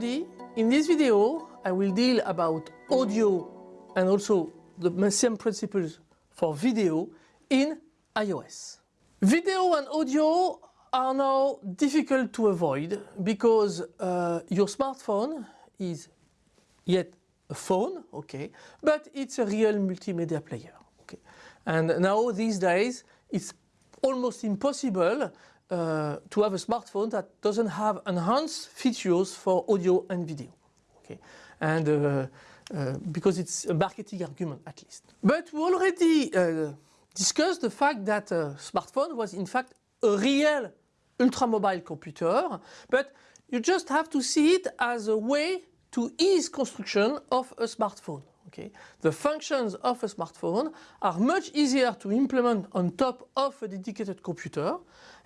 everybody. In this video I will deal about audio and also the same principles for video in iOS. Video and audio are now difficult to avoid because uh, your smartphone is yet a phone, okay, but it's a real multimedia player, okay. And now these days it's almost impossible uh, to have a smartphone that doesn't have enhanced features for audio and video. Okay, and uh, uh, because it's a marketing argument at least. But we already discussed the fact that a smartphone was in fact a real ultramobile computer, but you just have to see it as a way to ease construction of a smartphone. Okay? The functions of a smartphone are much easier to implement on top of a dedicated computer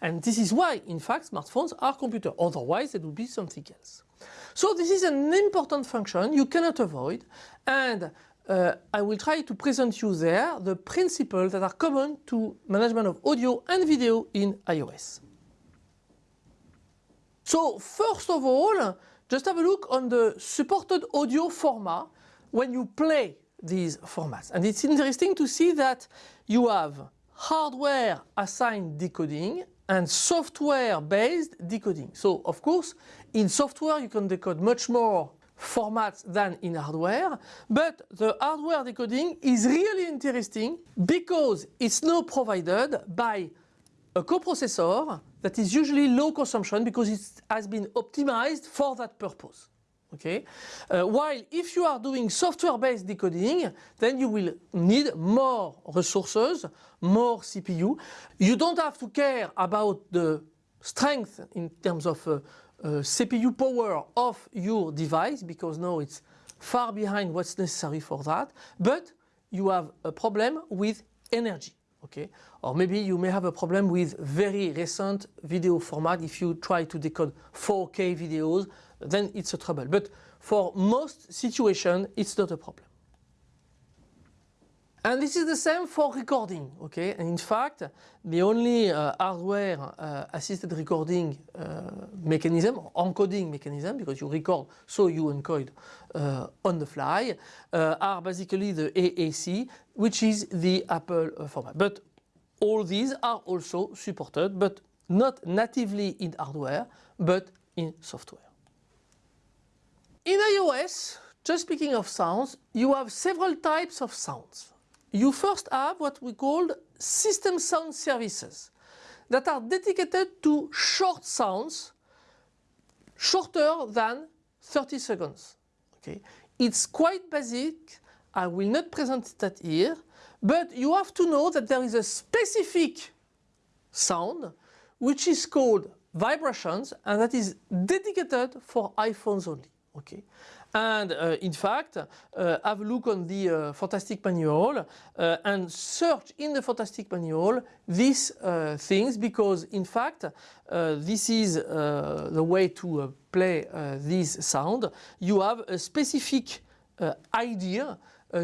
and this is why in fact smartphones are computers, otherwise it would be something else. So this is an important function you cannot avoid and uh, I will try to present you there the principles that are common to management of audio and video in iOS. So first of all, just have a look on the supported audio format when you play these formats. And it's interesting to see that you have hardware assigned decoding and software based decoding. So of course in software you can decode much more formats than in hardware but the hardware decoding is really interesting because it's now provided by a coprocessor that is usually low consumption because it has been optimized for that purpose. Okay? Uh, while if you are doing software-based decoding, then you will need more resources, more CPU. You don't have to care about the strength in terms of uh, uh, CPU power of your device because now it's far behind what's necessary for that, but you have a problem with energy. Okay? Or maybe you may have a problem with very recent video format if you try to decode 4K videos then it's a trouble. But for most situations, it's not a problem. And this is the same for recording, okay? And in fact, the only uh, hardware uh, assisted recording uh, mechanism encoding mechanism, because you record so you encode uh, on the fly, uh, are basically the AAC, which is the Apple uh, format. But all these are also supported, but not natively in hardware, but in software. In iOS, just speaking of sounds, you have several types of sounds. You first have what we call system sound services that are dedicated to short sounds shorter than 30 seconds. Okay. It's quite basic, I will not present that here, but you have to know that there is a specific sound which is called vibrations and that is dedicated for iPhones only. Okay. And uh, in fact, uh, have a look on the uh, Fantastic Manual uh, and search in the Fantastic Manual these uh, things because in fact uh, this is the way to play this sound. You have a specific idea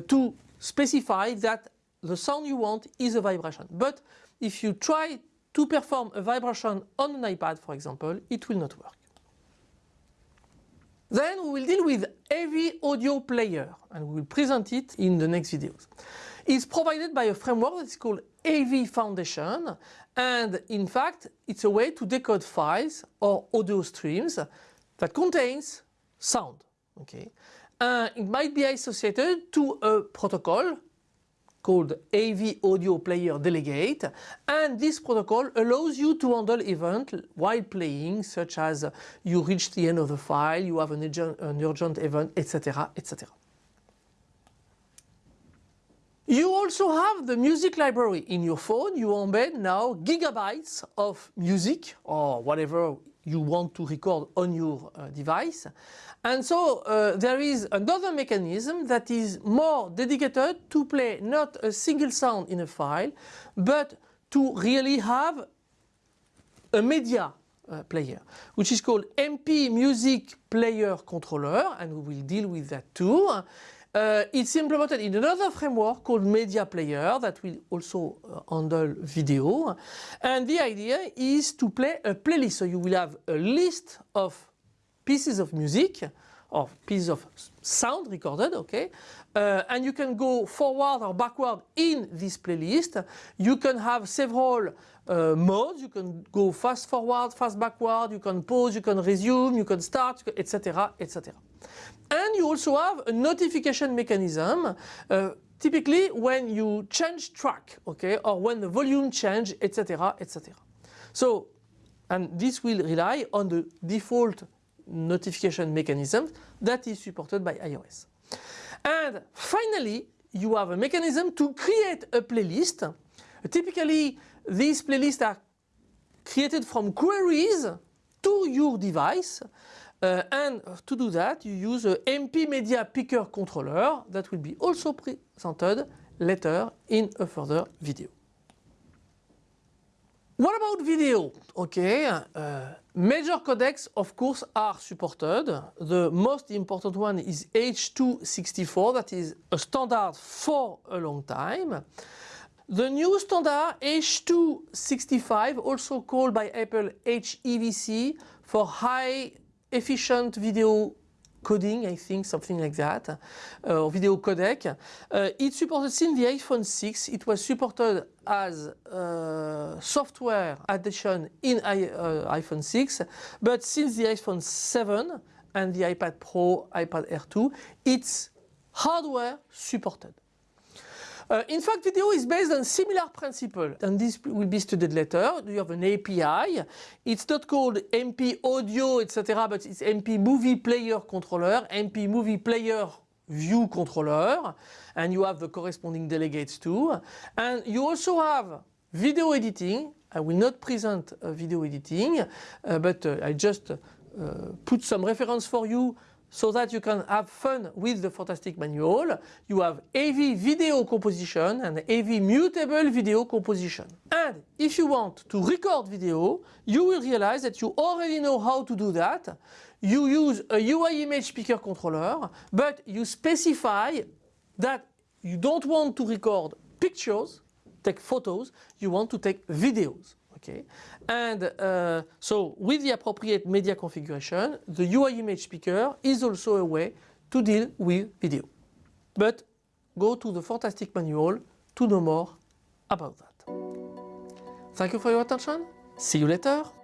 to specify that the sound you want is a vibration. But if you try to perform a vibration on an iPad for example, it will not work. Then we will deal with AV audio player and we will present it in the next videos. It's provided by a framework that's called AV Foundation and in fact it's a way to decode files or audio streams that contains sound. Okay, uh, It might be associated to a protocol called AV Audio Player Delegate and this protocol allows you to handle events while playing such as you reach the end of the file, you have an urgent, an urgent event, etc. etc. You also have the music library in your phone. You embed now gigabytes of music or whatever you want to record on your uh, device. And so uh, there is another mechanism that is more dedicated to play not a single sound in a file, but to really have a media uh, player, which is called MP Music Player Controller, and we will deal with that too. Uh, it's implemented in another framework called Media Player that will also uh, handle video. And the idea is to play a playlist. So you will have a list of pieces of music or pieces of sound recorded, okay? Uh, and you can go forward or backward in this playlist. You can have several uh, modes. You can go fast forward, fast backward, you can pause, you can resume, you can start, etc., etc. And you also have a notification mechanism uh, typically when you change track, okay, or when the volume change, etc., etc. So, and this will rely on the default notification mechanism that is supported by iOS. And finally, you have a mechanism to create a playlist. Typically, these playlists are created from queries to your device. Uh, and to do that, you use a MP Media Picker controller that will be also presented later in a further video. What about video? Okay, uh, major codecs of course are supported. The most important one is H.264 that is a standard for a long time. The new standard H.265 also called by Apple HEVC for high efficient video coding, I think, something like that, uh, or video codec. Uh, it's supported since the iPhone 6. It was supported as uh, software addition in I, uh, iPhone 6, but since the iPhone 7 and the iPad Pro, iPad Air 2, it's hardware supported. Uh, in fact, video is based on similar principle, and this will be studied later. You have an API. It's not called MP Audio, etc., but it's MP Movie Player Controller, MP Movie Player View Controller, and you have the corresponding delegates too. And you also have video editing. I will not present uh, video editing, uh, but uh, I just uh, put some reference for you so that you can have fun with the Fantastic Manual. You have AV video composition and AV mutable video composition. And if you want to record video, you will realize that you already know how to do that. You use a UI image picker controller, but you specify that you don't want to record pictures, take photos, you want to take videos. Okay, and uh, so with the appropriate media configuration, the UI image picker is also a way to deal with video. But go to the Fantastic Manual to know more about that. Thank you for your attention. See you later.